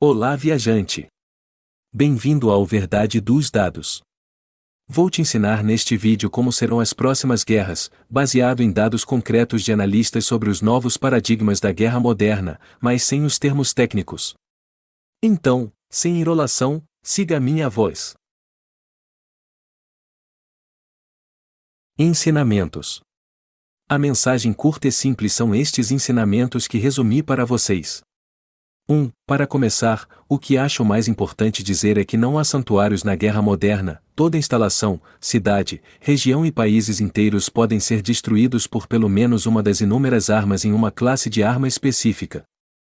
Olá, viajante! Bem-vindo ao Verdade dos Dados. Vou te ensinar neste vídeo como serão as próximas guerras, baseado em dados concretos de analistas sobre os novos paradigmas da guerra moderna, mas sem os termos técnicos. Então, sem enrolação, siga a minha voz. Ensinamentos. A mensagem curta e simples são estes ensinamentos que resumi para vocês. 1. Para começar, o que acho mais importante dizer é que não há santuários na guerra moderna, toda instalação, cidade, região e países inteiros podem ser destruídos por pelo menos uma das inúmeras armas em uma classe de arma específica.